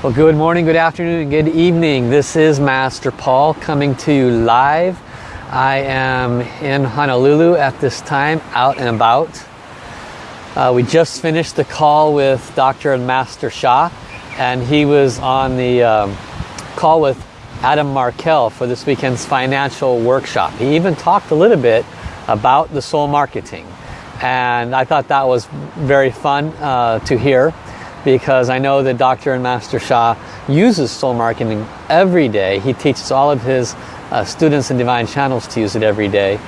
Well, good morning, good afternoon, and good evening. This is Master Paul coming to you live. I am in Honolulu at this time, out and about. Uh, we just finished the call with Dr. and Master Sha, and he was on the um, call with Adam Markel for this weekend's financial workshop. He even talked a little bit about the soul marketing, and I thought that was very fun uh, to hear because I know that Dr. and Master Sha uses soul marketing every day. He teaches all of his uh, students and Divine Channels to use it every day.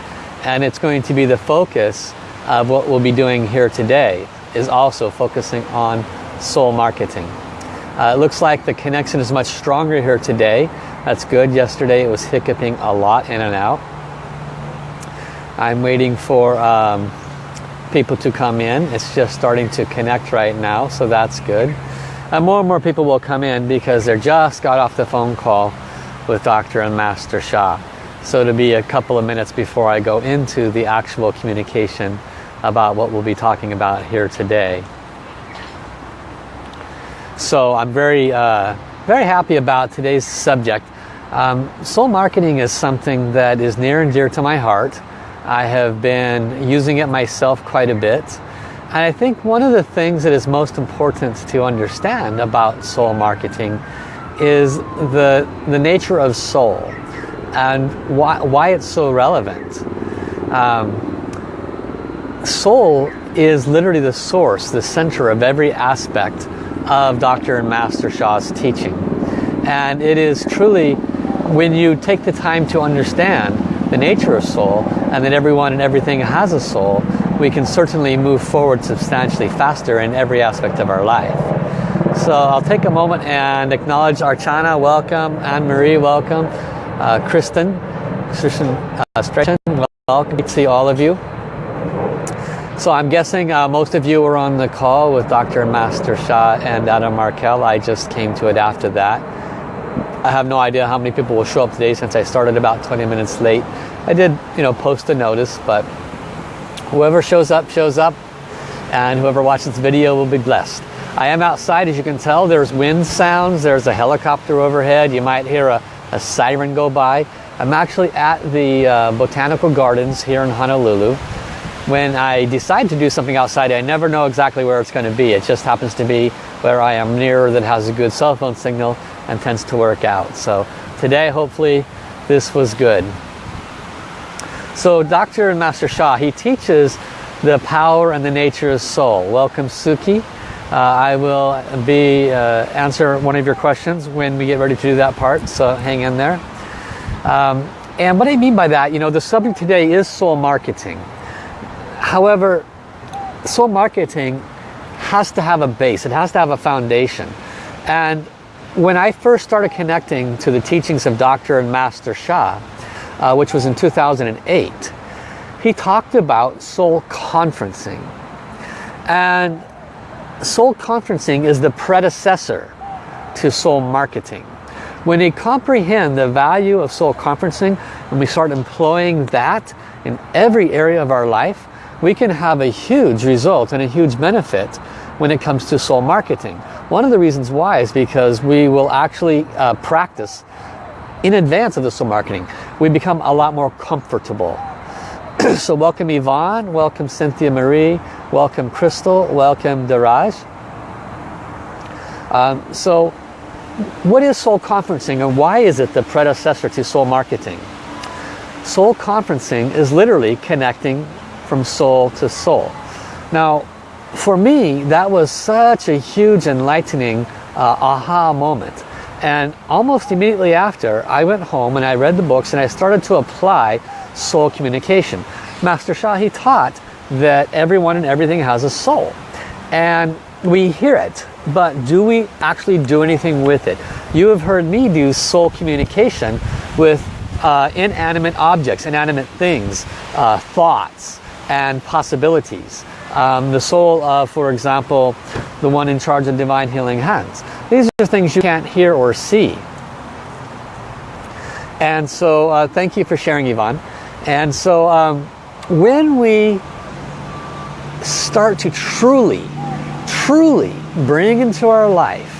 And it's going to be the focus of what we'll be doing here today is also focusing on soul marketing. Uh, it looks like the connection is much stronger here today. That's good. Yesterday it was hiccuping a lot in and out. I'm waiting for um, people to come in. It's just starting to connect right now, so that's good. And more and more people will come in because they just got off the phone call with Dr. and Master Sha. So to be a couple of minutes before I go into the actual communication about what we'll be talking about here today. So I'm very, uh, very happy about today's subject. Um, soul marketing is something that is near and dear to my heart. I have been using it myself quite a bit. And I think one of the things that is most important to understand about soul marketing is the, the nature of soul and why, why it's so relevant. Um, soul is literally the source, the center of every aspect of Dr. and Master Sha's teaching. And it is truly, when you take the time to understand the nature of soul and that everyone and everything has a soul, we can certainly move forward substantially faster in every aspect of our life. So I'll take a moment and acknowledge Archana, welcome, Anne-Marie, welcome, uh, Kristen, Kristen uh, welcome to see all of you. So I'm guessing uh, most of you were on the call with Dr. Master Sha and Adam Markel. I just came to it after that. I have no idea how many people will show up today since I started about 20 minutes late. I did, you know, post a notice, but whoever shows up, shows up, and whoever watches this video will be blessed. I am outside, as you can tell. There's wind sounds. There's a helicopter overhead. You might hear a, a siren go by. I'm actually at the uh, Botanical Gardens here in Honolulu. When I decide to do something outside, I never know exactly where it's going to be. It just happens to be where I am near that has a good cell phone signal and tends to work out. So today, hopefully, this was good. So Dr. Master Sha, he teaches the power and the nature of soul. Welcome, Suki. Uh, I will be uh, answer one of your questions when we get ready to do that part, so hang in there. Um, and what I mean by that, you know, the subject today is soul marketing. However, soul marketing has to have a base. It has to have a foundation. And when I first started connecting to the teachings of Dr. and Master Sha, uh, which was in 2008, he talked about soul conferencing. And soul conferencing is the predecessor to soul marketing. When we comprehend the value of soul conferencing and we start employing that in every area of our life, we can have a huge result and a huge benefit when it comes to soul marketing. One of the reasons why is because we will actually uh, practice in advance of the soul marketing. We become a lot more comfortable. so welcome Yvonne, welcome Cynthia Marie, welcome Crystal, welcome Daraj. Um, so what is soul conferencing and why is it the predecessor to soul marketing? Soul conferencing is literally connecting from soul to soul. Now, for me, that was such a huge enlightening uh, aha moment. And almost immediately after, I went home and I read the books and I started to apply soul communication. Master Sha, he taught that everyone and everything has a soul. And we hear it, but do we actually do anything with it? You have heard me do soul communication with uh, inanimate objects, inanimate things, uh, thoughts, and possibilities. Um, the soul of, for example, the one in charge of divine healing hands. These are things you can't hear or see. And so, uh, thank you for sharing, Yvonne. And so, um, when we start to truly, truly bring into our life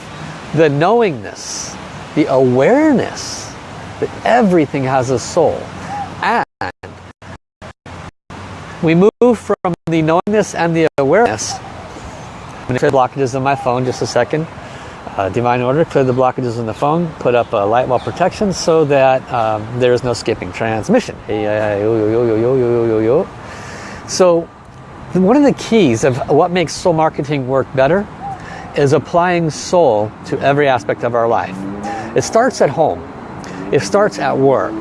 the knowingness, the awareness that everything has a soul. And we move from the knowingness and the awareness. I'm going to clear blockages on my phone just a second. Uh, divine order, clear the blockages on the phone, put up a light wall protection so that um, there is no skipping transmission. So one of the keys of what makes soul marketing work better is applying soul to every aspect of our life. It starts at home. It starts at work.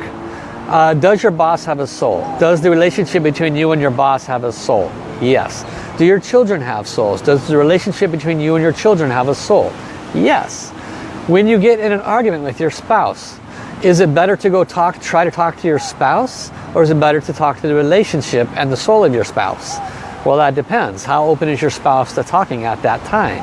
Uh, does your boss have a soul? Does the relationship between you and your boss have a soul? Yes. Do your children have souls? Does the relationship between you and your children have a soul? Yes. When you get in an argument with your spouse, is it better to go talk, try to talk to your spouse? Or is it better to talk to the relationship and the soul of your spouse? Well, that depends. How open is your spouse to talking at that time?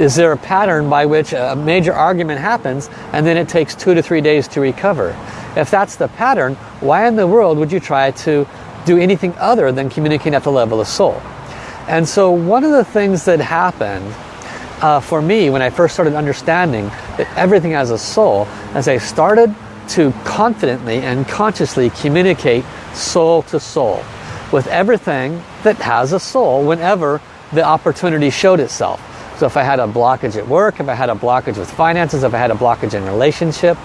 Is there a pattern by which a major argument happens and then it takes two to three days to recover? If that's the pattern, why in the world would you try to do anything other than communicating at the level of soul? And so one of the things that happened uh, for me when I first started understanding that everything has a soul, as I started to confidently and consciously communicate soul to soul with everything that has a soul whenever the opportunity showed itself. So if I had a blockage at work, if I had a blockage with finances, if I had a blockage in relationship,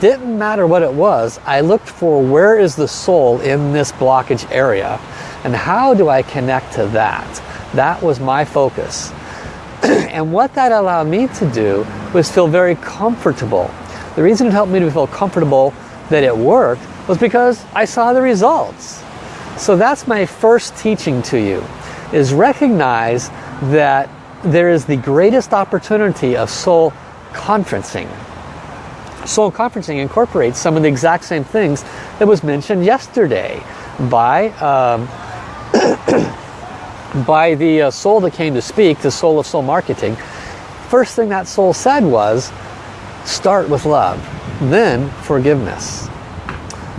didn't matter what it was, I looked for where is the soul in this blockage area and how do I connect to that? That was my focus. and what that allowed me to do was feel very comfortable. The reason it helped me to feel comfortable that it worked was because I saw the results. So that's my first teaching to you, is recognize that there is the greatest opportunity of soul conferencing. Soul conferencing incorporates some of the exact same things that was mentioned yesterday by um, by the uh, soul that came to speak, the soul of soul marketing. First thing that soul said was, start with love, then forgiveness.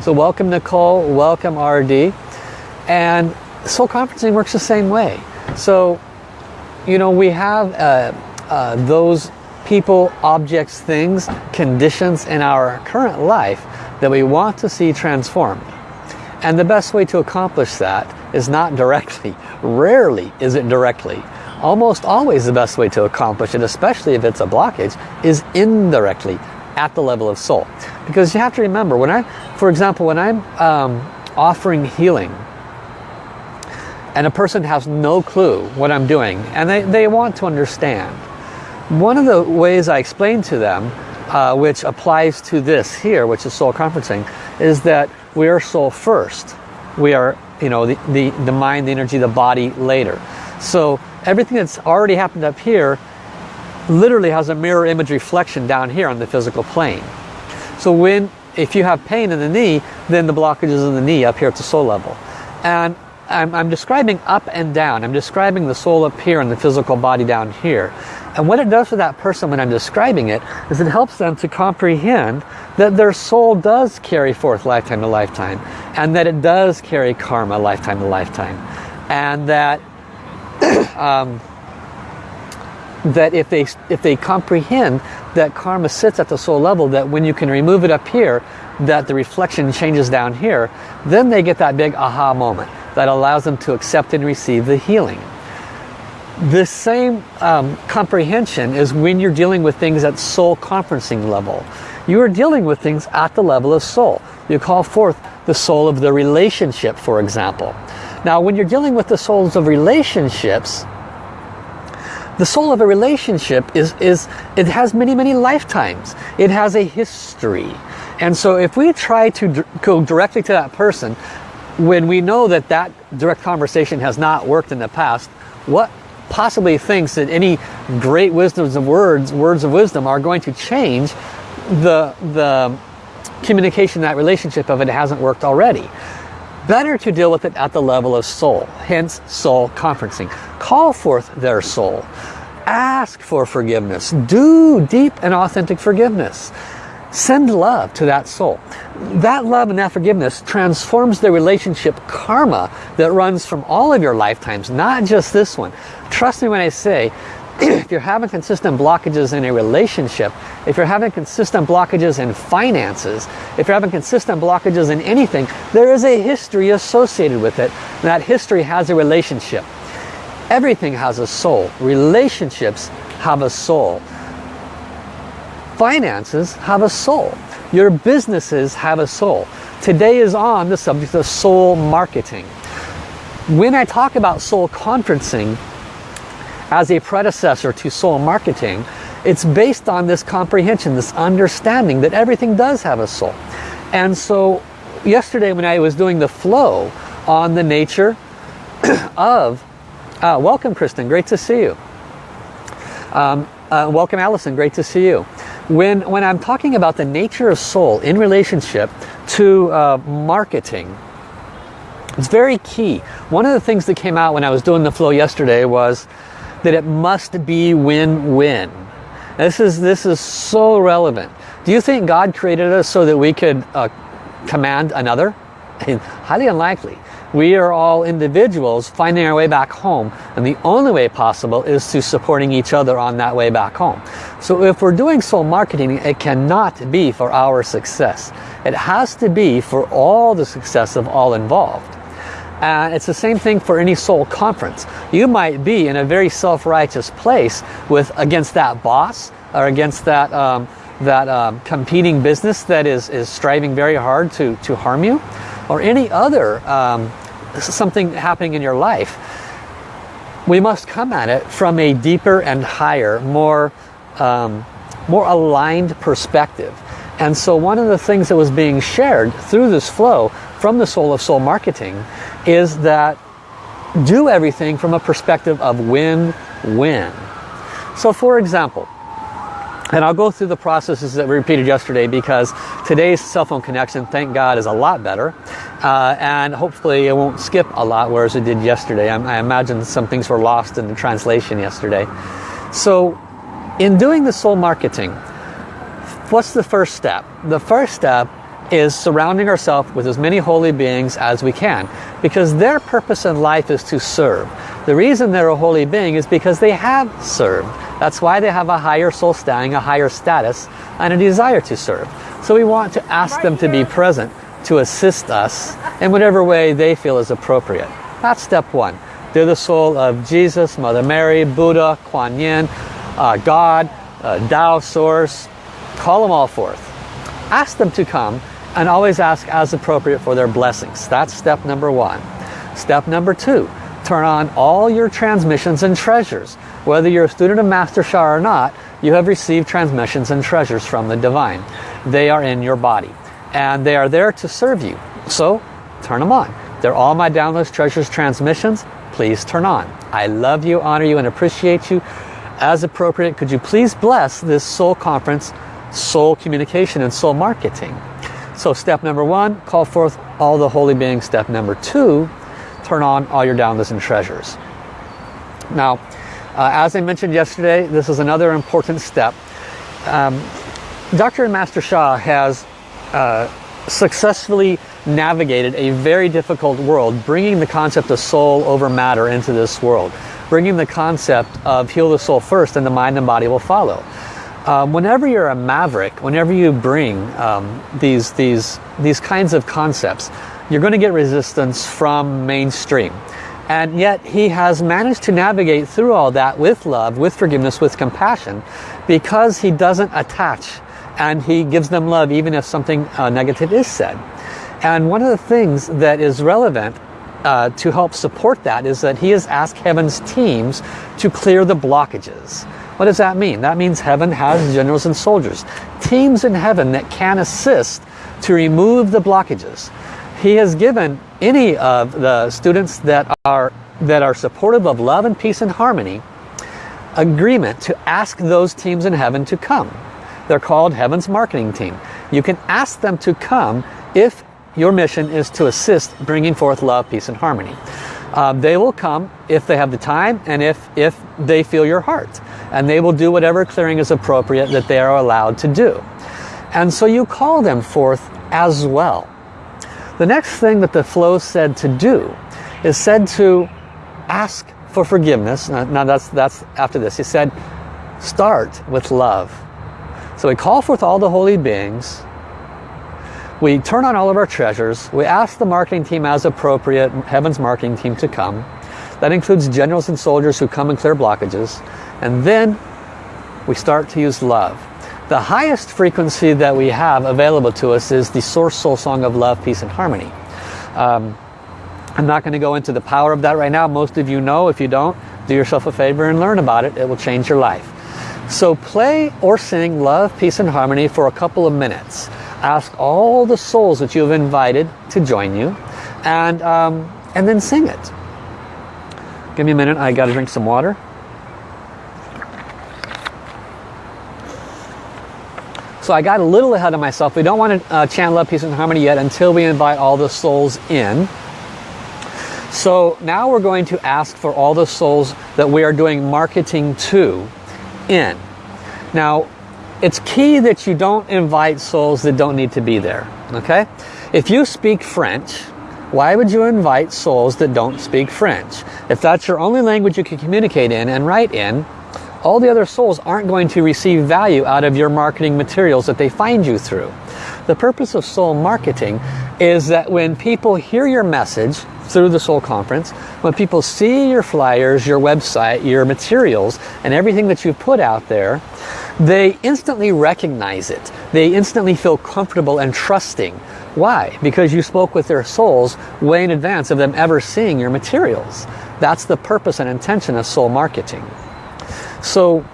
So welcome Nicole, welcome RD. And soul conferencing works the same way. So you know, we have uh, uh, those people, objects, things, conditions in our current life that we want to see transformed. And the best way to accomplish that is not directly. Rarely is it directly. Almost always the best way to accomplish it, especially if it's a blockage, is indirectly at the level of soul. Because you have to remember, when I, for example, when I'm um, offering healing and a person has no clue what I'm doing and they, they want to understand. One of the ways I explain to them, uh, which applies to this here, which is soul conferencing, is that we are soul first. We are, you know, the, the, the mind, the energy, the body later. So everything that's already happened up here literally has a mirror image reflection down here on the physical plane. So when, if you have pain in the knee, then the blockage is in the knee up here at the soul level. And I'm, I'm, describing up and down. I'm describing the soul up here and the physical body down here. And what it does for that person when I'm describing it is it helps them to comprehend that their soul does carry forth lifetime to lifetime and that it does carry karma lifetime to lifetime. And that um, that if they if they comprehend that karma sits at the soul level that when you can remove it up here that the reflection changes down here then they get that big aha moment that allows them to accept and receive the healing. The same um, comprehension is when you're dealing with things at soul conferencing level. You are dealing with things at the level of soul. You call forth the soul of the relationship, for example. Now, when you're dealing with the souls of relationships, the soul of a relationship is, is it has many, many lifetimes. It has a history. And so if we try to go directly to that person, when we know that that direct conversation has not worked in the past, what possibly thinks that any great wisdoms of words, words of wisdom are going to change the, the communication, that relationship of it hasn't worked already. Better to deal with it at the level of soul, hence soul conferencing. Call forth their soul. Ask for forgiveness. Do deep and authentic forgiveness. Send love to that soul. That love and that forgiveness transforms the relationship karma that runs from all of your lifetimes, not just this one. Trust me when I say, if you're having consistent blockages in a relationship, if you're having consistent blockages in finances, if you're having consistent blockages in anything, there is a history associated with it. And that history has a relationship. Everything has a soul. Relationships have a soul. Finances have a soul. Your businesses have a soul. Today is on the subject of soul marketing. When I talk about soul conferencing, as a predecessor to soul marketing, it's based on this comprehension, this understanding that everything does have a soul. And so yesterday when I was doing the flow on the nature of, uh, welcome Kristen, great to see you. Um, uh, welcome Allison, great to see you. When, when I'm talking about the nature of soul in relationship to uh, marketing, it's very key. One of the things that came out when I was doing the flow yesterday was that it must be win-win. This is, this is so relevant. Do you think God created us so that we could uh, command another? Highly unlikely. We are all individuals finding our way back home and the only way possible is to supporting each other on that way back home. So if we're doing soul marketing, it cannot be for our success. It has to be for all the success of all involved. And it's the same thing for any soul conference. You might be in a very self-righteous place with against that boss or against that um, that um, competing business that is, is striving very hard to, to harm you or any other um, something happening in your life. We must come at it from a deeper and higher, more, um, more aligned perspective. And so one of the things that was being shared through this flow from the Soul of Soul Marketing is that do everything from a perspective of win-win. So for example, and I'll go through the processes that we repeated yesterday because today's cell phone connection, thank God, is a lot better. Uh, and hopefully it won't skip a lot whereas it did yesterday. I, I imagine some things were lost in the translation yesterday. So in doing the soul marketing, what's the first step? The first step is surrounding ourselves with as many holy beings as we can because their purpose in life is to serve. The reason they're a holy being is because they have served. That's why they have a higher soul standing, a higher status, and a desire to serve. So we want to ask them to be present, to assist us in whatever way they feel is appropriate. That's step one. They're the soul of Jesus, Mother Mary, Buddha, Kuan Yin, uh, God, uh, Tao Source. Call them all forth. Ask them to come and always ask as appropriate for their blessings. That's step number one. Step number two, turn on all your transmissions and treasures. Whether you're a student of Master Sha or not, you have received transmissions and treasures from the Divine. They are in your body and they are there to serve you. So turn them on. They're all my downloads, treasures, transmissions. Please turn on. I love you, honor you, and appreciate you. As appropriate, could you please bless this soul conference, soul communication, and soul marketing? So step number one, call forth all the holy beings. Step number two, turn on all your downloads and treasures. Now, uh, as I mentioned yesterday, this is another important step. Um, Dr. and Master Sha has uh, successfully navigated a very difficult world, bringing the concept of soul over matter into this world, bringing the concept of heal the soul first and the mind and body will follow. Um, whenever you're a maverick, whenever you bring um, these, these, these kinds of concepts, you're going to get resistance from mainstream. And yet he has managed to navigate through all that with love, with forgiveness, with compassion, because he doesn't attach and he gives them love even if something uh, negative is said. And one of the things that is relevant uh, to help support that is that he has asked heaven's teams to clear the blockages. What does that mean? That means heaven has generals and soldiers. Teams in heaven that can assist to remove the blockages. He has given any of the students that are, that are supportive of love and peace and harmony agreement to ask those teams in heaven to come. They're called Heaven's Marketing Team. You can ask them to come if your mission is to assist bringing forth love, peace, and harmony. Uh, they will come if they have the time and if, if they feel your heart and they will do whatever clearing is appropriate that they are allowed to do. And so you call them forth as well. The next thing that the flow said to do is said to ask for forgiveness. Now that's, that's after this. He said, start with love. So we call forth all the holy beings. We turn on all of our treasures. We ask the marketing team as appropriate, Heaven's marketing team to come. That includes generals and soldiers who come and clear blockages. And then we start to use love. The highest frequency that we have available to us is the Source Soul Song of Love, Peace and Harmony. Um, I'm not going to go into the power of that right now. Most of you know. If you don't, do yourself a favor and learn about it. It will change your life. So play or sing Love, Peace and Harmony for a couple of minutes. Ask all the souls that you have invited to join you and, um, and then sing it. Give me a minute. I got to drink some water. So I got a little ahead of myself. We don't want to uh, chant love, peace, and harmony yet until we invite all the souls in. So now we're going to ask for all the souls that we are doing marketing to in. Now, it's key that you don't invite souls that don't need to be there. Okay? If you speak French, why would you invite souls that don't speak French? If that's your only language you can communicate in and write in, all the other souls aren't going to receive value out of your marketing materials that they find you through. The purpose of soul marketing is that when people hear your message through the soul conference, when people see your flyers, your website, your materials, and everything that you've put out there, they instantly recognize it. They instantly feel comfortable and trusting. Why? Because you spoke with their souls way in advance of them ever seeing your materials. That's the purpose and intention of soul marketing. So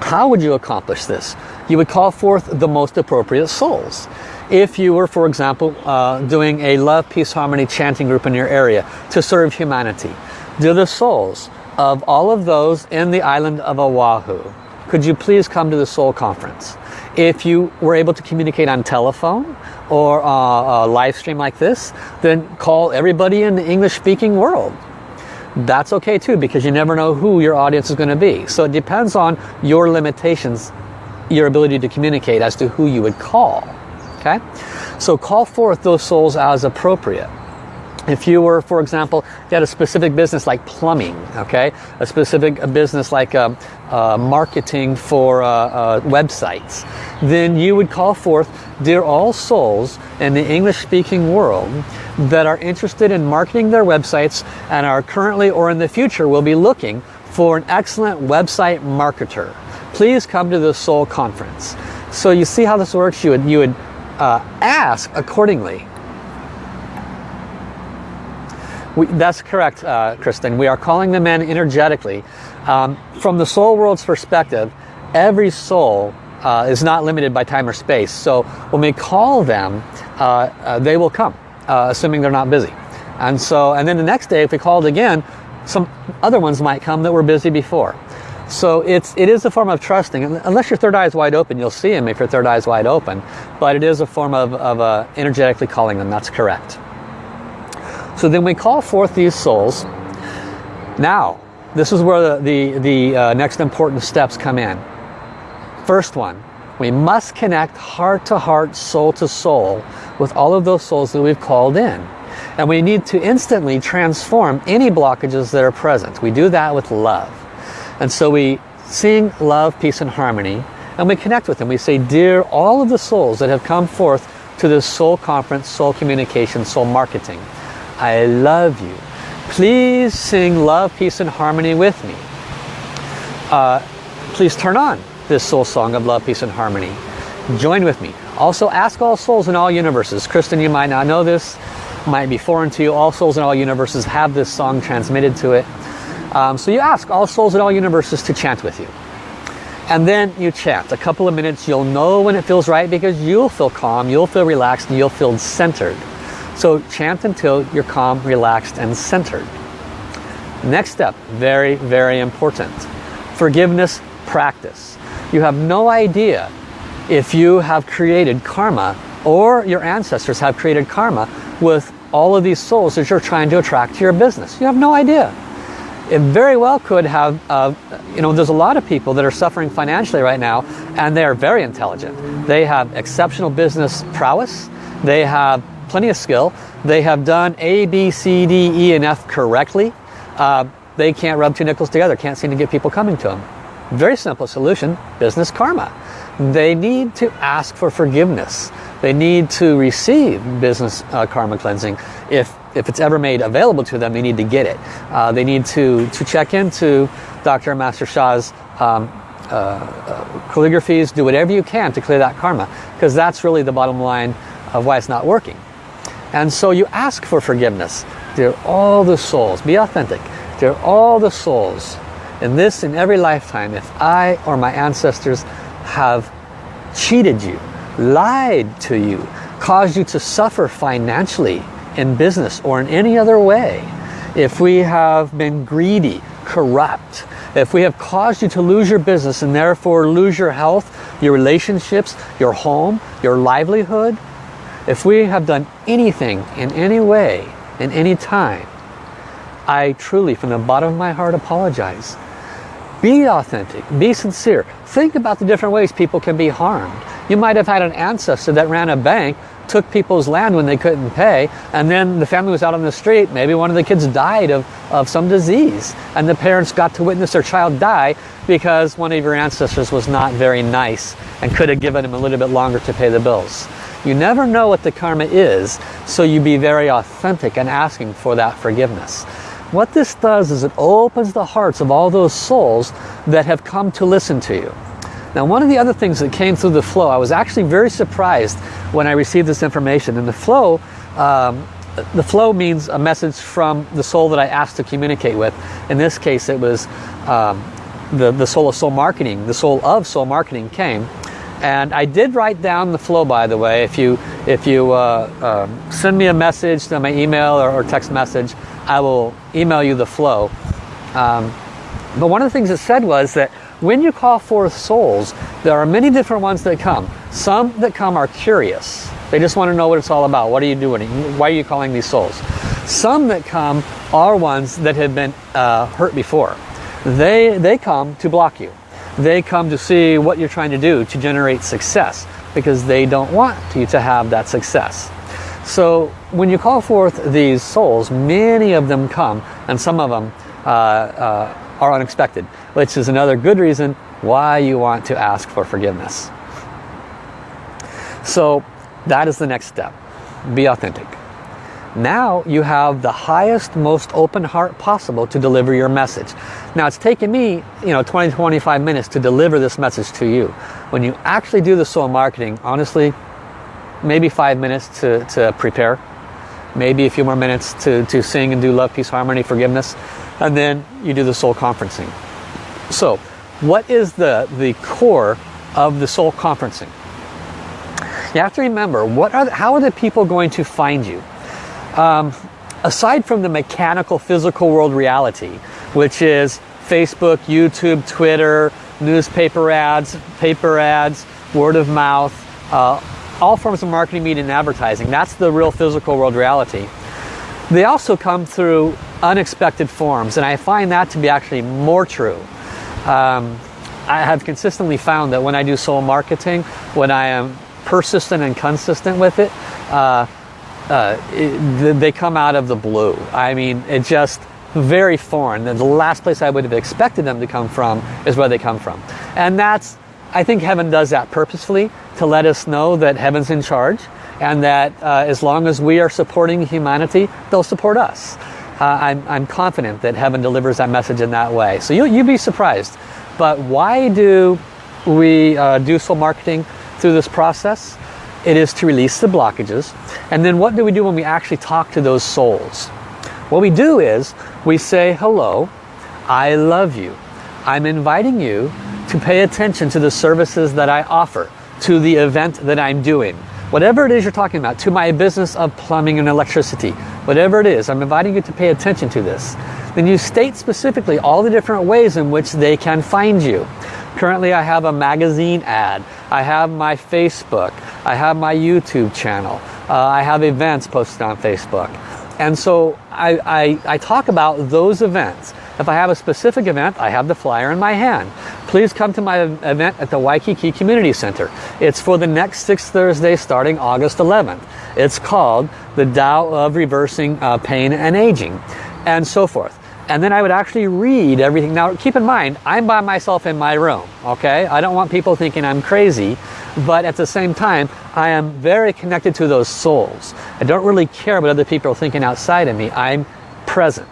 how would you accomplish this? You would call forth the most appropriate souls. If you were, for example, uh, doing a love, peace, harmony chanting group in your area to serve humanity, do the souls of all of those in the island of Oahu, could you please come to the soul conference? If you were able to communicate on telephone or uh, a live stream like this, then call everybody in the English speaking world that's okay too because you never know who your audience is going to be. So it depends on your limitations, your ability to communicate as to who you would call. Okay, So call forth those souls as appropriate. If you were, for example, you had a specific business like plumbing, okay, a specific business like uh, uh, marketing for uh, uh, websites, then you would call forth, dear all souls in the English-speaking world that are interested in marketing their websites and are currently or in the future will be looking for an excellent website marketer. Please come to the Soul Conference. So you see how this works? You would, you would uh, ask accordingly we, that's correct, uh, Kristen. We are calling them in energetically. Um, from the soul world's perspective, every soul uh, is not limited by time or space. So when we call them, uh, uh they will come, uh, assuming they're not busy. And so, and then the next day, if we called again, some other ones might come that were busy before. So it's, it is a form of trusting. Unless your third eye is wide open, you'll see them if your third eye is wide open. But it is a form of, of uh, energetically calling them. That's correct. So then we call forth these souls. Now, this is where the, the, the uh, next important steps come in. First one, we must connect heart to heart, soul to soul with all of those souls that we've called in. And we need to instantly transform any blockages that are present. We do that with love. And so we sing love, peace, and harmony, and we connect with them. We say, Dear all of the souls that have come forth to this soul conference, soul communication, soul marketing. I love you. Please sing love, peace, and harmony with me. Uh, please turn on this soul song of love, peace, and harmony. Join with me. Also, ask all souls in all universes. Kristen, you might not know this, might be foreign to you. All souls in all universes have this song transmitted to it. Um, so you ask all souls in all universes to chant with you. And then you chant. A couple of minutes, you'll know when it feels right because you'll feel calm, you'll feel relaxed, and you'll feel centered. So chant until you're calm, relaxed, and centered. Next step, very, very important. Forgiveness practice. You have no idea if you have created karma or your ancestors have created karma with all of these souls that you're trying to attract to your business. You have no idea. It very well could have, uh, you know, there's a lot of people that are suffering financially right now and they are very intelligent. They have exceptional business prowess. They have plenty of skill. They have done A, B, C, D, E, and F correctly. Uh, they can't rub two nickels together, can't seem to get people coming to them. Very simple solution, business karma. They need to ask for forgiveness. They need to receive business uh, karma cleansing. If, if it's ever made available to them, they need to get it. Uh, they need to, to check into Dr. Master Sha's um, uh, uh, calligraphies, do whatever you can to clear that karma. Because that's really the bottom line of why it's not working. And so you ask for forgiveness. Dear all the souls, be authentic. Dear all the souls, in this, in every lifetime, if I or my ancestors have cheated you, lied to you, caused you to suffer financially, in business, or in any other way, if we have been greedy, corrupt, if we have caused you to lose your business and therefore lose your health, your relationships, your home, your livelihood, if we have done anything in any way, in any time, I truly, from the bottom of my heart, apologize. Be authentic, be sincere. Think about the different ways people can be harmed. You might have had an ancestor that ran a bank, took people's land when they couldn't pay, and then the family was out on the street. Maybe one of the kids died of, of some disease, and the parents got to witness their child die because one of your ancestors was not very nice and could have given him a little bit longer to pay the bills. You never know what the karma is, so you be very authentic and asking for that forgiveness. What this does is it opens the hearts of all those souls that have come to listen to you. Now one of the other things that came through the flow, I was actually very surprised when I received this information. And the flow, um, the flow means a message from the soul that I asked to communicate with. In this case it was um, the, the soul of soul marketing, the soul of soul marketing came and I did write down the flow, by the way. If you, if you uh, uh, send me a message to my email or, or, text message, I will email you the flow. Um, but one of the things it said was that when you call forth souls, there are many different ones that come. Some that come are curious. They just want to know what it's all about. What are you doing? Why are you calling these souls? Some that come are ones that have been uh, hurt before. They, they come to block you. They come to see what you're trying to do to generate success because they don't want you to have that success. So when you call forth these souls, many of them come and some of them uh, uh, are unexpected, which is another good reason why you want to ask for forgiveness. So that is the next step. Be authentic. Now you have the highest, most open heart possible to deliver your message. Now it's taken me, you know, 20, 25 minutes to deliver this message to you. When you actually do the soul marketing, honestly, maybe five minutes to, to prepare. Maybe a few more minutes to, to sing and do love, peace, harmony, forgiveness. And then you do the soul conferencing. So what is the, the core of the soul conferencing? You have to remember, what are the, how are the people going to find you? Um, aside from the mechanical physical world reality, which is Facebook, YouTube, Twitter, newspaper ads, paper ads, word of mouth, uh, all forms of marketing, media, and advertising. That's the real physical world reality. They also come through unexpected forms, and I find that to be actually more true. Um, I have consistently found that when I do soul marketing, when I am persistent and consistent with it, uh, uh, it, they come out of the blue. I mean, it just very foreign. The last place I would have expected them to come from is where they come from. And that's, I think heaven does that purposefully to let us know that heaven's in charge and that uh, as long as we are supporting humanity, they'll support us. Uh, I'm, I'm confident that heaven delivers that message in that way. So you, you'd be surprised. But why do we uh, do soul marketing through this process? It is to release the blockages. And then what do we do when we actually talk to those souls? What we do is we say, hello, I love you. I'm inviting you to pay attention to the services that I offer, to the event that I'm doing. Whatever it is you're talking about, to my business of plumbing and electricity, whatever it is, I'm inviting you to pay attention to this. Then you state specifically all the different ways in which they can find you. Currently I have a magazine ad. I have my Facebook. I have my YouTube channel. Uh, I have events posted on Facebook. And so I, I, I talk about those events. If I have a specific event, I have the flyer in my hand. Please come to my event at the Waikiki Community Center. It's for the next six Thursday starting August 11th. It's called the Tao of Reversing uh, Pain and Aging and so forth. And then I would actually read everything. Now keep in mind, I'm by myself in my room, okay? I don't want people thinking I'm crazy, but at the same time, I am very connected to those souls. I don't really care what other people are thinking outside of me. I'm present.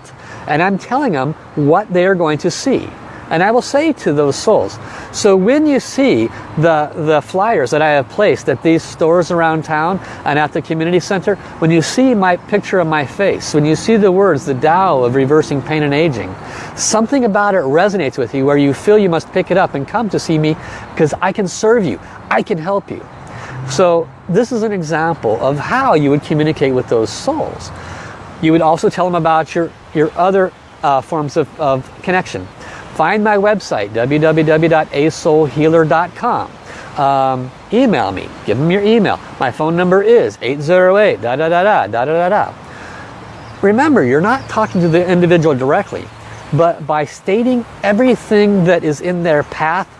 And I'm telling them what they are going to see. And I will say to those souls, so when you see the, the flyers that I have placed at these stores around town and at the community center, when you see my picture of my face, when you see the words, the Tao of reversing pain and aging, something about it resonates with you where you feel you must pick it up and come to see me because I can serve you, I can help you. So this is an example of how you would communicate with those souls. You would also tell them about your, your other uh, forms of, of connection. Find my website, www.asoulhealer.com. Um, email me. Give them your email. My phone number is 808 da da da da da da da. Remember, you're not talking to the individual directly, but by stating everything that is in their path,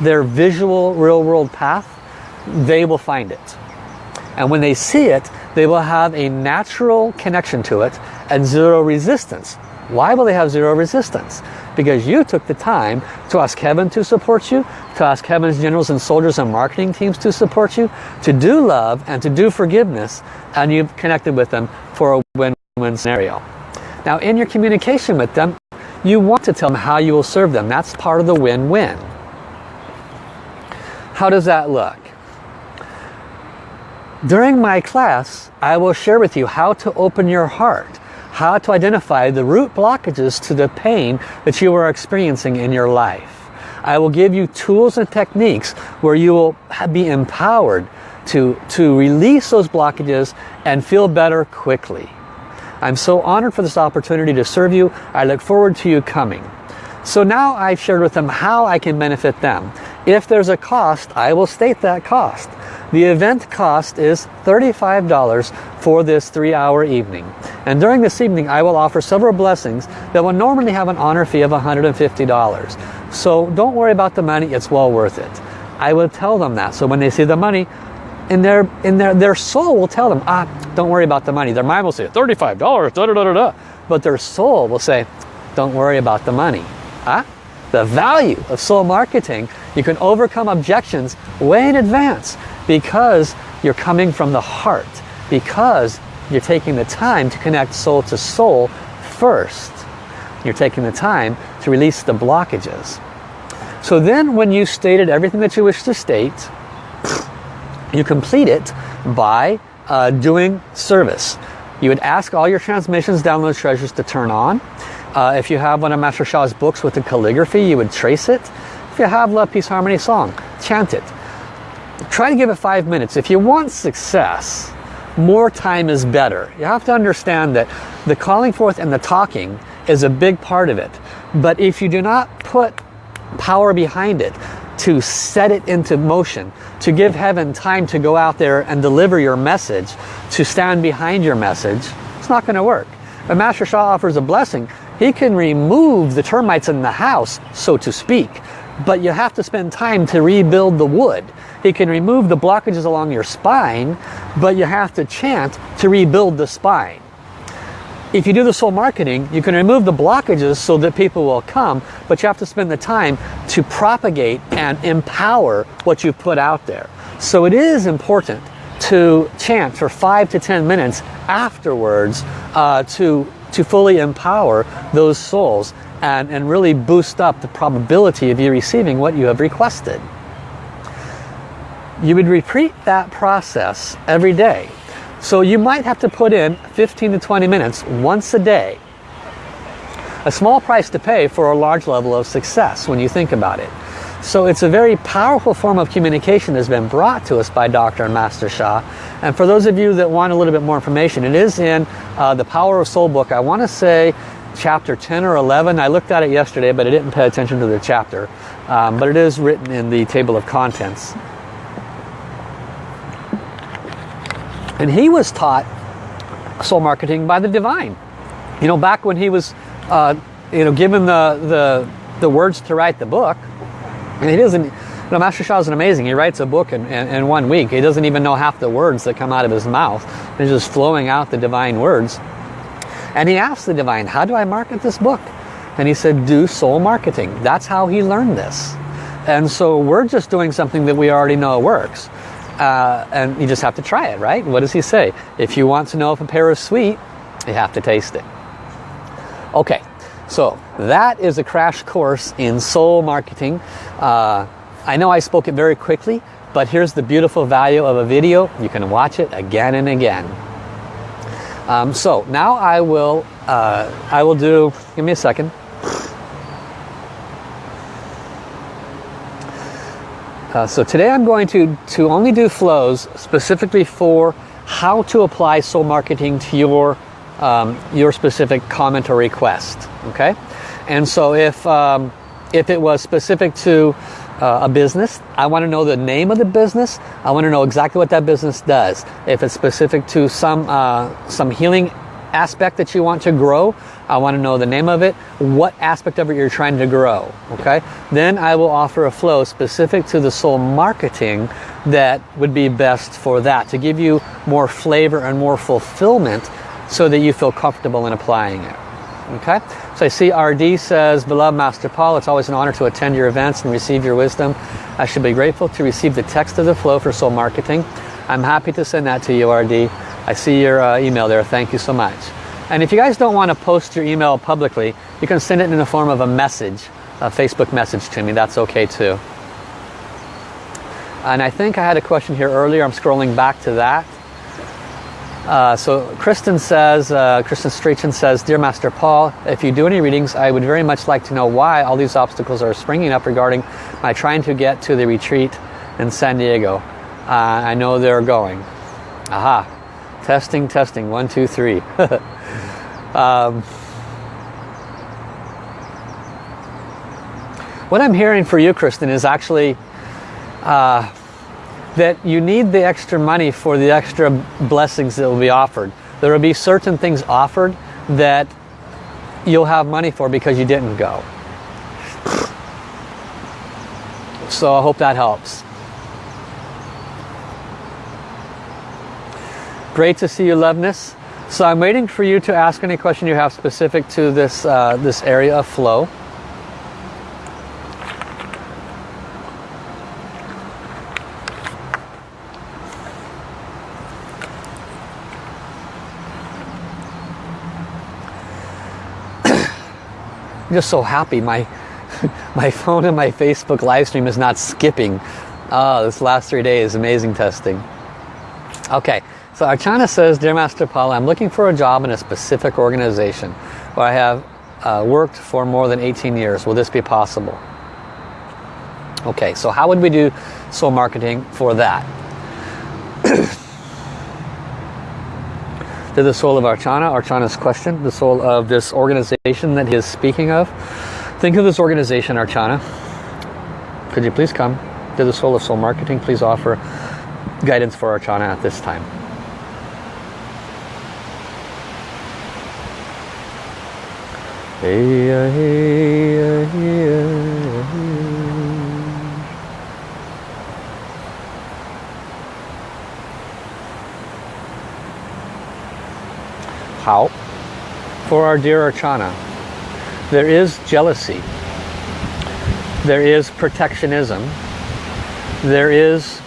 their visual real world path, they will find it. And when they see it, they will have a natural connection to it and zero resistance. Why will they have zero resistance? because you took the time to ask heaven to support you, to ask heaven's generals and soldiers and marketing teams to support you, to do love and to do forgiveness, and you've connected with them for a win-win scenario. Now in your communication with them, you want to tell them how you will serve them. That's part of the win-win. How does that look? During my class, I will share with you how to open your heart how to identify the root blockages to the pain that you are experiencing in your life. I will give you tools and techniques where you will be empowered to, to release those blockages and feel better quickly. I'm so honored for this opportunity to serve you. I look forward to you coming. So now I've shared with them how I can benefit them. If there's a cost, I will state that cost. The event cost is $35 for this three-hour evening. And during this evening, I will offer several blessings that will normally have an honor fee of $150. So don't worry about the money, it's well worth it. I will tell them that. So when they see the money, in their, in their, their soul will tell them, ah, don't worry about the money. Their mind will say, $35, da da da da da. But their soul will say, don't worry about the money. Ah, the value of soul marketing, you can overcome objections way in advance because you're coming from the heart, because you're taking the time to connect soul to soul first. You're taking the time to release the blockages. So then when you stated everything that you wish to state, you complete it by uh, doing service. You would ask all your transmissions, download treasures to turn on. Uh, if you have one of Master Sha's books with the calligraphy, you would trace it. If you have Love, Peace, Harmony song, chant it. Try to give it five minutes. If you want success, more time is better. You have to understand that the calling forth and the talking is a big part of it. But if you do not put power behind it to set it into motion, to give heaven time to go out there and deliver your message, to stand behind your message, it's not going to work. But Master Sha offers a blessing. He can remove the termites in the house, so to speak, but you have to spend time to rebuild the wood. He can remove the blockages along your spine, but you have to chant to rebuild the spine. If you do the soul marketing, you can remove the blockages so that people will come, but you have to spend the time to propagate and empower what you put out there. So it is important to chant for five to 10 minutes afterwards uh, to, to fully empower those souls and, and really boost up the probability of you receiving what you have requested. You would repeat that process every day. So you might have to put in 15 to 20 minutes once a day. A small price to pay for a large level of success when you think about it. So it's a very powerful form of communication that's been brought to us by Dr. and Master Sha. And for those of you that want a little bit more information, it is in uh, the Power of Soul book. I want to say chapter 10 or 11. I looked at it yesterday, but I didn't pay attention to the chapter. Um, but it is written in the table of contents. And he was taught soul marketing by the divine. You know, back when he was, uh, you know, given the, the, the words to write the book, and he doesn't, you know, Master Sha is amazing. He writes a book in, in, in, one week. He doesn't even know half the words that come out of his mouth. He's just flowing out the divine words. And he asked the divine, how do I market this book? And he said, do soul marketing. That's how he learned this. And so we're just doing something that we already know works. Uh, and you just have to try it, right? What does he say? If you want to know if a pear is sweet, you have to taste it. Okay, so that is a crash course in soul marketing. Uh, I know I spoke it very quickly, but here's the beautiful value of a video. You can watch it again and again. Um, so now I will, uh, I will do, give me a second. Uh, so today I'm going to, to only do flows specifically for how to apply soul marketing to your, um, your specific comment or request. Okay? And so if, um, if it was specific to uh, a business, I want to know the name of the business. I want to know exactly what that business does. If it's specific to some, uh, some healing aspect that you want to grow, I want to know the name of it, what aspect of it you're trying to grow, okay? Then I will offer a flow specific to the soul marketing that would be best for that, to give you more flavor and more fulfillment so that you feel comfortable in applying it. Okay, so I see RD says, Beloved Master Paul, it's always an honor to attend your events and receive your wisdom. I should be grateful to receive the text of the flow for soul marketing. I'm happy to send that to you, RD. I see your uh, email there. Thank you so much. And if you guys don't want to post your email publicly, you can send it in the form of a message, a Facebook message to me. That's okay too. And I think I had a question here earlier. I'm scrolling back to that. Uh, so Kristen says, uh, Kristen Strachan says, Dear Master Paul, if you do any readings, I would very much like to know why all these obstacles are springing up regarding my trying to get to the retreat in San Diego. Uh, I know they're going. Aha. Testing, testing. One, two, three. Um, what I'm hearing for you, Kristen, is actually uh, that you need the extra money for the extra blessings that will be offered. There will be certain things offered that you'll have money for because you didn't go. So I hope that helps. Great to see you, Loveness. So I'm waiting for you to ask any question you have specific to this, uh, this area of flow. I'm just so happy my my phone and my Facebook live stream is not skipping. Oh, this last three days, amazing testing. Okay, so Archana says, Dear Master Paul, I'm looking for a job in a specific organization where I have uh, worked for more than 18 years. Will this be possible? Okay, so how would we do soul marketing for that? to the soul of Archana, Archana's question, the soul of this organization that he is speaking of. Think of this organization, Archana. Could you please come to the soul of soul marketing? Please offer guidance for Archana at this time. Hey, uh, hey, uh, hey, uh, Hao? For our dear Archana, there is jealousy. There is protectionism. There is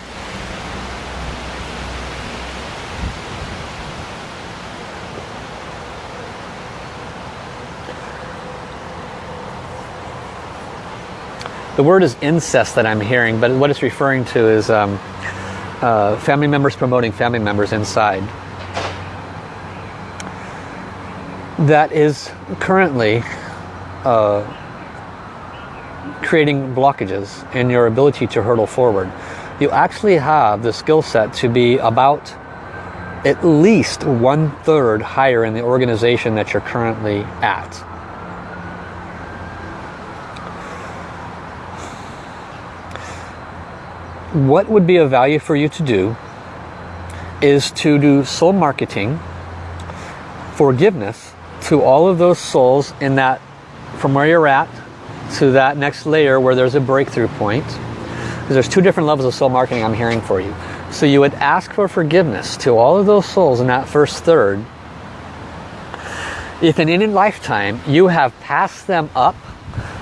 The word is incest that I'm hearing, but what it's referring to is um, uh, family members promoting family members inside. That is currently uh, creating blockages in your ability to hurtle forward. You actually have the skill set to be about at least one third higher in the organization that you're currently at. what would be of value for you to do is to do soul marketing, forgiveness to all of those souls in that, from where you're at to that next layer where there's a breakthrough point. There's two different levels of soul marketing I'm hearing for you. So you would ask for forgiveness to all of those souls in that first third. if in any lifetime you have passed them up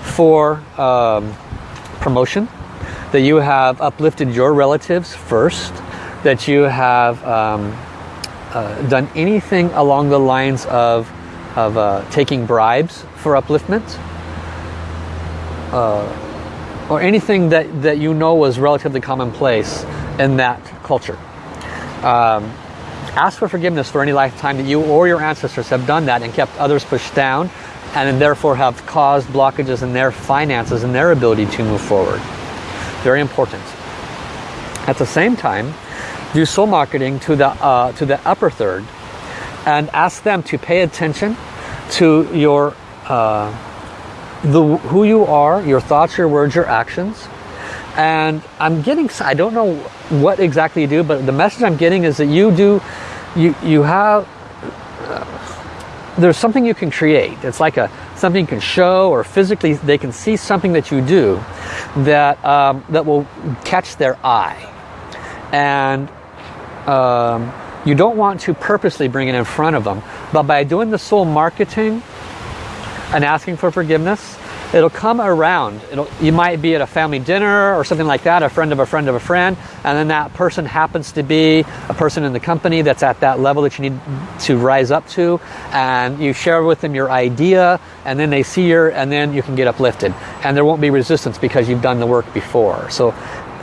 for um, promotion, that you have uplifted your relatives first, that you have um, uh, done anything along the lines of, of uh, taking bribes for upliftment, uh, or anything that, that you know was relatively commonplace in that culture. Um, ask for forgiveness for any lifetime that you or your ancestors have done that and kept others pushed down and therefore have caused blockages in their finances and their ability to move forward. Very important. At the same time, do soul marketing to the, uh, to the upper third and ask them to pay attention to your uh, the, who you are, your thoughts, your words, your actions. And I'm getting, I don't know what exactly you do, but the message I'm getting is that you do, you, you have, uh, there's something you can create. It's like a something you can show or physically they can see something that you do that, um, that will catch their eye. And um, you don't want to purposely bring it in front of them. But by doing the soul marketing and asking for forgiveness, it'll come around. It'll, you might be at a family dinner or something like that, a friend of a friend of a friend, and then that person happens to be a person in the company that's at that level that you need to rise up to, and you share with them your idea, and then they see your, and then you can get uplifted. And there won't be resistance because you've done the work before. So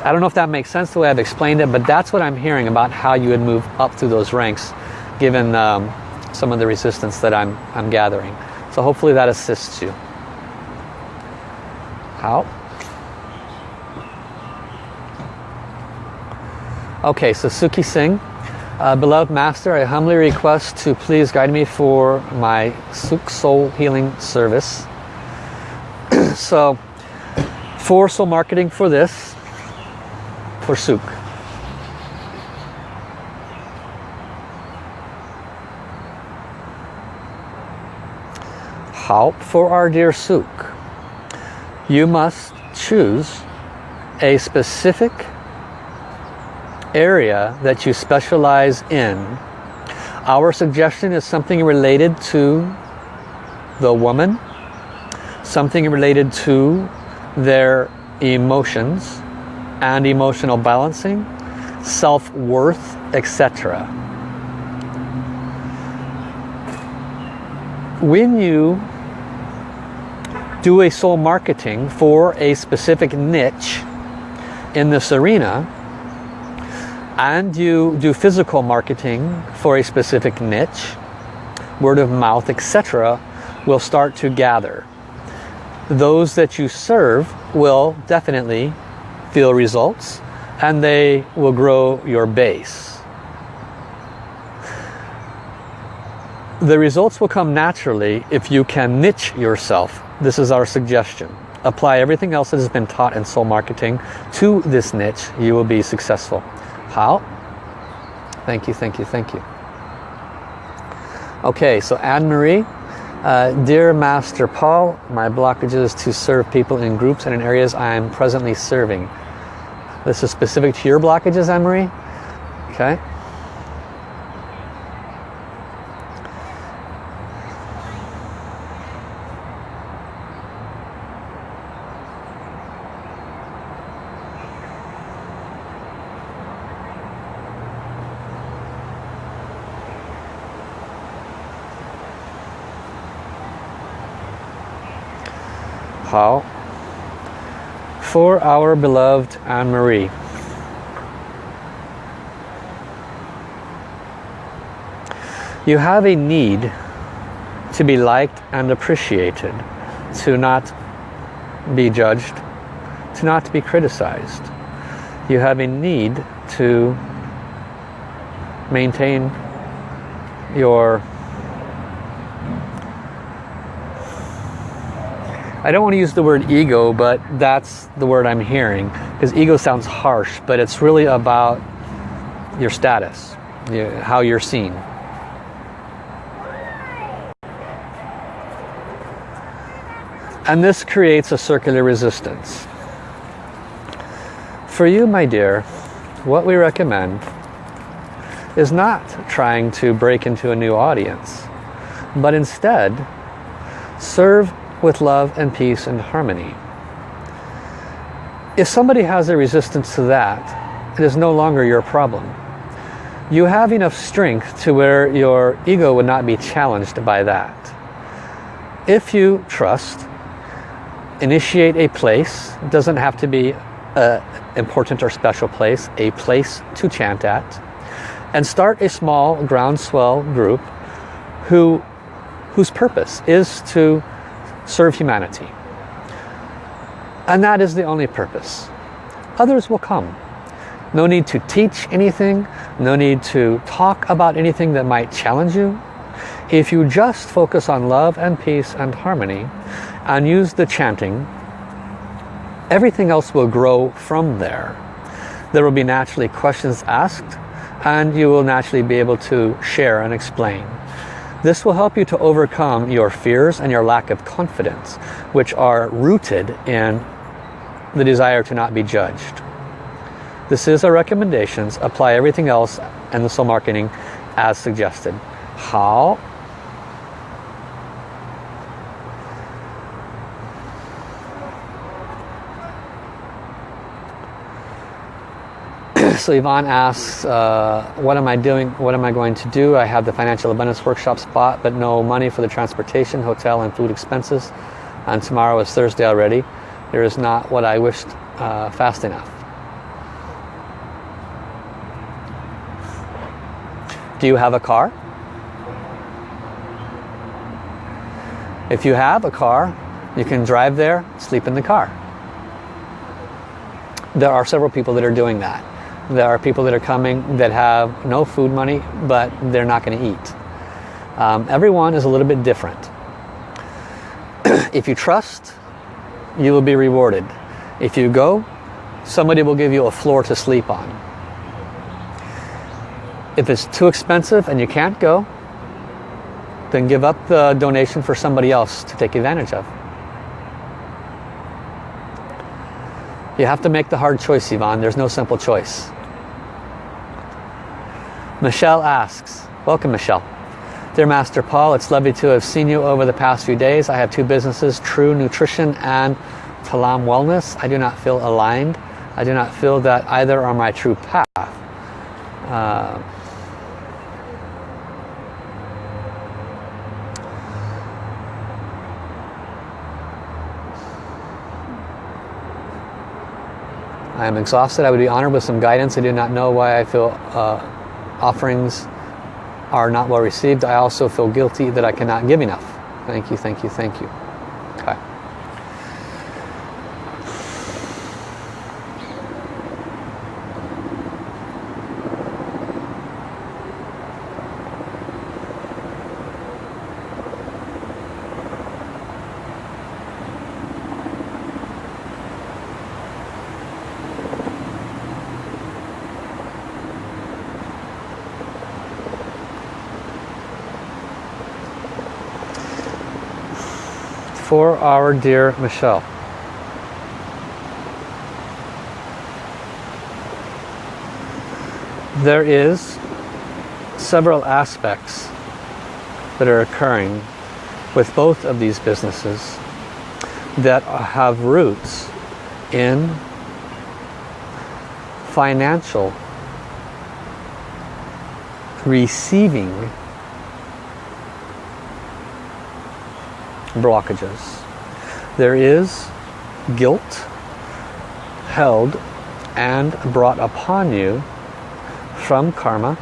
I don't know if that makes sense the way I've explained it, but that's what I'm hearing about how you would move up through those ranks given um, some of the resistance that I'm, I'm gathering. So hopefully that assists you. Hao? Okay, so Suki Singh. Uh, beloved Master, I humbly request to please guide me for my Suk Soul Healing Service. so, for soul marketing for this, for Suk. Hao for our dear Suk you must choose a specific area that you specialize in. Our suggestion is something related to the woman, something related to their emotions and emotional balancing, self-worth, etc. When you do a soul marketing for a specific niche in this arena and you do physical marketing for a specific niche, word of mouth, etc., will start to gather. Those that you serve will definitely feel results and they will grow your base. The results will come naturally if you can niche yourself this is our suggestion. Apply everything else that has been taught in soul marketing to this niche. You will be successful. Hao? Thank you, thank you, thank you. Okay, so Anne-Marie, uh, Dear Master Paul, my blockage is to serve people in groups and in areas I am presently serving. This is specific to your blockages, Anne-Marie? Okay. Hao? Our beloved Anne-Marie. You have a need to be liked and appreciated, to not be judged, to not be criticized. You have a need to maintain your I don't want to use the word ego, but that's the word I'm hearing. Because ego sounds harsh, but it's really about your status, how you're seen. And this creates a circular resistance. For you, my dear, what we recommend is not trying to break into a new audience. but instead serve with love and peace and harmony. If somebody has a resistance to that, it is no longer your problem. You have enough strength to where your ego would not be challenged by that. If you trust, initiate a place, it doesn't have to be an important or special place, a place to chant at, and start a small groundswell group who, whose purpose is to serve humanity. And that is the only purpose. Others will come. No need to teach anything, no need to talk about anything that might challenge you. If you just focus on love and peace and harmony and use the chanting, everything else will grow from there. There will be naturally questions asked and you will naturally be able to share and explain. This will help you to overcome your fears and your lack of confidence, which are rooted in the desire to not be judged. This is our recommendations. Apply everything else and the soul marketing as suggested. Hao? So Yvonne asks, uh, what am I doing? What am I going to do? I have the Financial Abundance Workshop spot, but no money for the transportation, hotel, and food expenses. And tomorrow is Thursday already. There is not what I wished uh, fast enough. Do you have a car? If you have a car, you can drive there, sleep in the car. There are several people that are doing that. There are people that are coming that have no food money, but they're not going to eat. Um, everyone is a little bit different. if you trust, you will be rewarded. If you go, somebody will give you a floor to sleep on. If it's too expensive and you can't go, then give up the donation for somebody else to take advantage of. You have to make the hard choice, Yvonne. There's no simple choice. Michelle asks, welcome Michelle. Dear Master Paul, it's lovely to have seen you over the past few days. I have two businesses, True Nutrition and Talam Wellness. I do not feel aligned. I do not feel that either are my true path. Uh, I am exhausted. I would be honored with some guidance. I do not know why I feel uh, offerings are not well received, I also feel guilty that I cannot give enough. Thank you, thank you, thank you. For our dear Michelle. There is several aspects that are occurring with both of these businesses that have roots in financial receiving blockages. There is guilt held and brought upon you from karma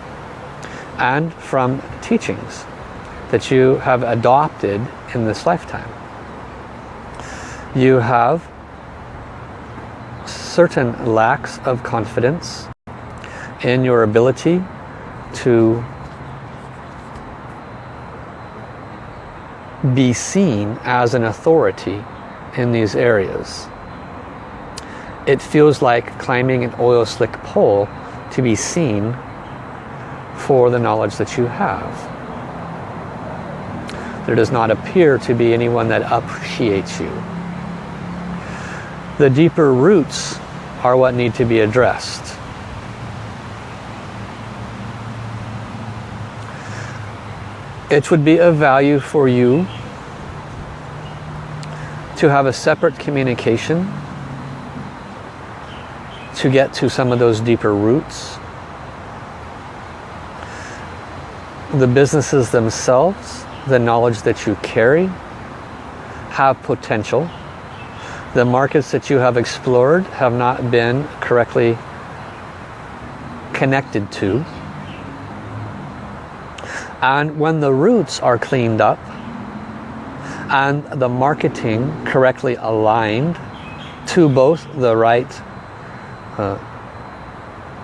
and from teachings that you have adopted in this lifetime. You have certain lacks of confidence in your ability to be seen as an authority in these areas. It feels like climbing an oil slick pole to be seen for the knowledge that you have. There does not appear to be anyone that appreciates you. The deeper roots are what need to be addressed. It would be of value for you to have a separate communication to get to some of those deeper roots. The businesses themselves, the knowledge that you carry, have potential. The markets that you have explored have not been correctly connected to. And when the roots are cleaned up and the marketing correctly aligned to both the right uh,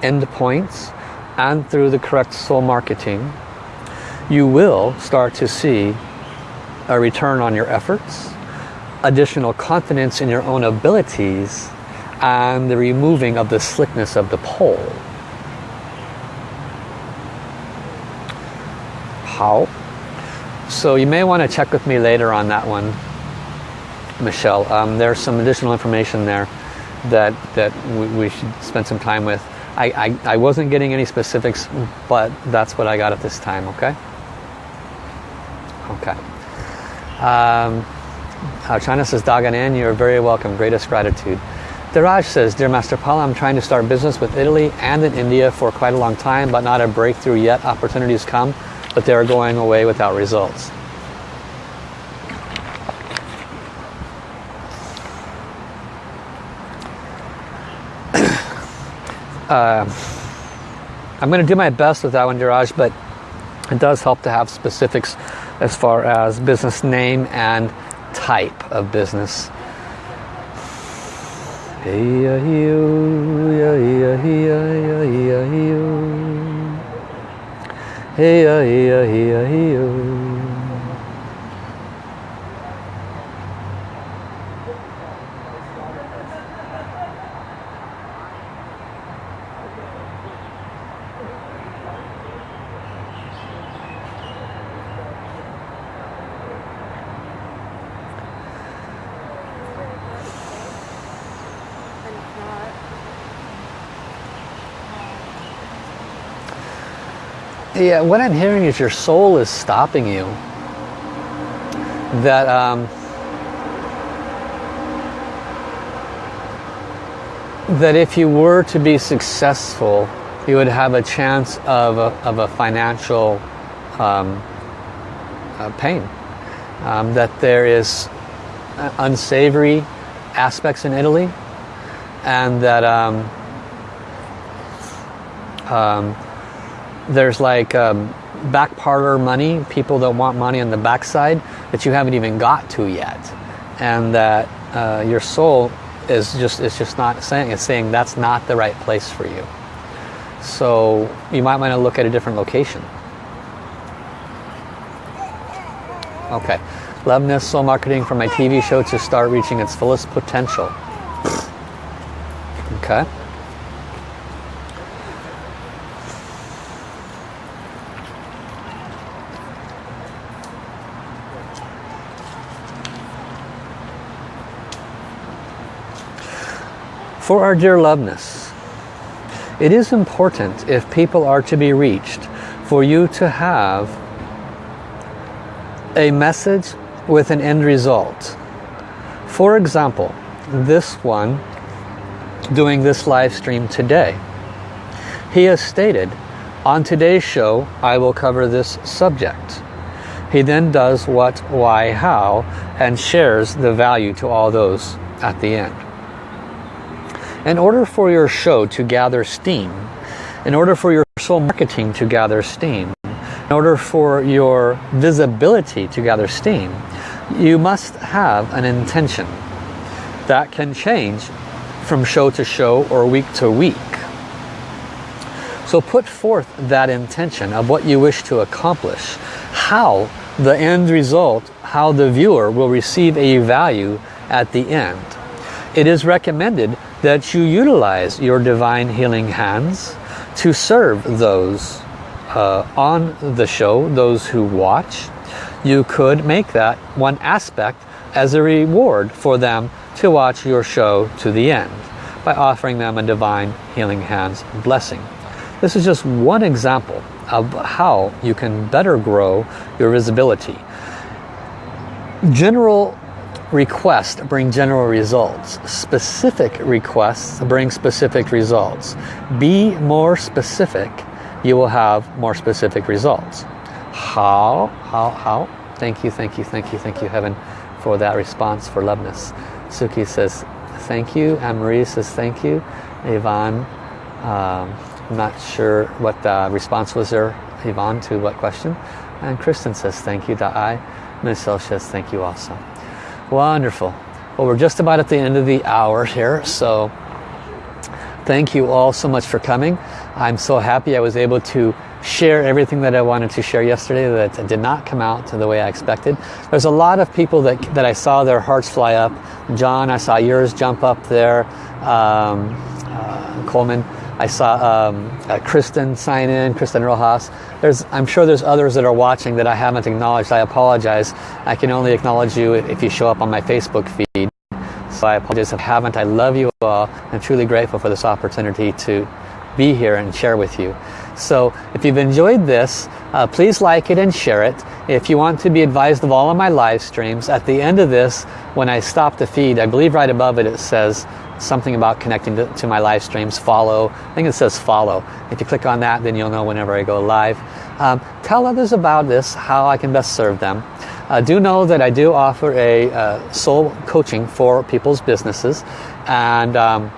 endpoints and through the correct soul marketing, you will start to see a return on your efforts, additional confidence in your own abilities, and the removing of the slickness of the pole. Hao? So you may want to check with me later on that one, Michelle. Um, there's some additional information there that, that we, we should spend some time with. I, I, I, wasn't getting any specifics, but that's what I got at this time, okay? Okay. Um, uh, China says, Daganan, you're very welcome. Greatest gratitude. Diraj says, Dear Master Paul, I'm trying to start business with Italy and in India for quite a long time, but not a breakthrough yet. Opportunities come, but they are going away without results. uh, I'm going to do my best with that one, Diraj, but it does help to have specifics as far as business name and type of business. Hey, hey, hey, hey, hey. Yeah, what I'm hearing is your soul is stopping you. That um, that if you were to be successful, you would have a chance of a, of a financial um, uh, pain. Um, that there is unsavory aspects in Italy, and that um, um there's like um, back parlor money, people that want money on the backside that you haven't even got to yet. And that uh, your soul is just, it's just not saying, it's saying that's not the right place for you. So you might want to look at a different location. Okay. Loveness Soul Marketing for my TV show to start reaching its fullest potential. Okay. For our dear loveness, it is important if people are to be reached for you to have a message with an end result. For example, this one doing this live stream today. He has stated, on today's show, I will cover this subject. He then does what, why, how, and shares the value to all those at the end. In order for your show to gather steam, in order for your soul marketing to gather steam, in order for your visibility to gather steam, you must have an intention that can change from show to show or week to week. So put forth that intention of what you wish to accomplish, how the end result, how the viewer will receive a value at the end. It is recommended that you utilize your divine healing hands to serve those uh, on the show, those who watch. You could make that one aspect as a reward for them to watch your show to the end by offering them a divine healing hands blessing. This is just one example of how you can better grow your visibility. General requests bring general results. Specific requests bring specific results. Be more specific, you will have more specific results. Hao? Hao? Hao? Thank you, thank you, thank you, thank you, Heaven, for that response, for loveness. Suki says, thank you. Anne-Marie says, thank you. Yvonne, um, I'm not sure what the response was there, Yvonne, to what question. And Kristen says, thank you. I. Michelle says, thank you also. Wonderful. Well, we're just about at the end of the hour here, so thank you all so much for coming. I'm so happy I was able to share everything that I wanted to share yesterday that did not come out to the way I expected. There's a lot of people that, that I saw their hearts fly up. John, I saw yours jump up there. Um, uh, Coleman, I saw um, uh, Kristen sign in, Kristen Rojas. There's, I'm sure there's others that are watching that I haven't acknowledged. I apologize. I can only acknowledge you if you show up on my Facebook feed. So I apologize if I haven't. I love you all. I'm truly grateful for this opportunity to be here and share with you. So if you've enjoyed this, uh, please like it and share it. If you want to be advised of all of my live streams, at the end of this, when I stop the feed, I believe right above it, it says something about connecting to, to, my live streams, follow. I think it says follow. If you click on that, then you'll know whenever I go live. Um, tell others about this, how I can best serve them. Uh, do know that I do offer a uh, soul coaching for people's businesses. And um,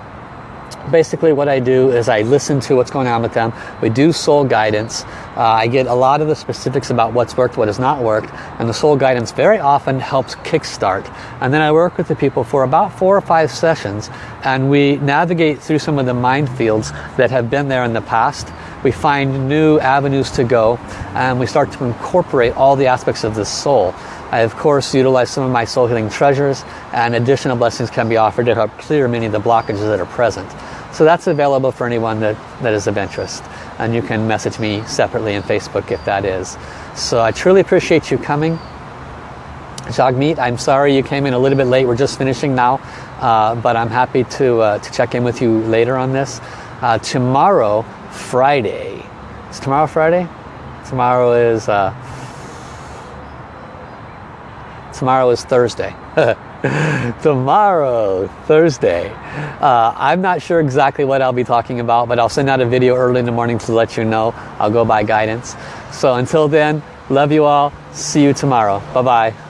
basically what I do is I listen to what's going on with them. We do soul guidance. Uh, I get a lot of the specifics about what's worked, what has not worked, and the soul guidance very often helps kickstart. And then I work with the people for about four or five sessions, and we navigate through some of the minefields that have been there in the past. We find new avenues to go, and we start to incorporate all the aspects of the soul. I of course utilize some of my soul healing treasures and additional blessings can be offered to help clear many of the blockages that are present. So that's available for anyone that, that is of interest. And you can message me separately in Facebook if that is. So I truly appreciate you coming. Jagmeet, I'm sorry you came in a little bit late. We're just finishing now. Uh, but I'm happy to, uh, to check in with you later on this. Uh, tomorrow, Friday. Is tomorrow Friday? Tomorrow is... Tomorrow is Thursday. tomorrow, Thursday. Uh, I'm not sure exactly what I'll be talking about, but I'll send out a video early in the morning to let you know. I'll go by guidance. So until then, love you all. See you tomorrow. Bye-bye.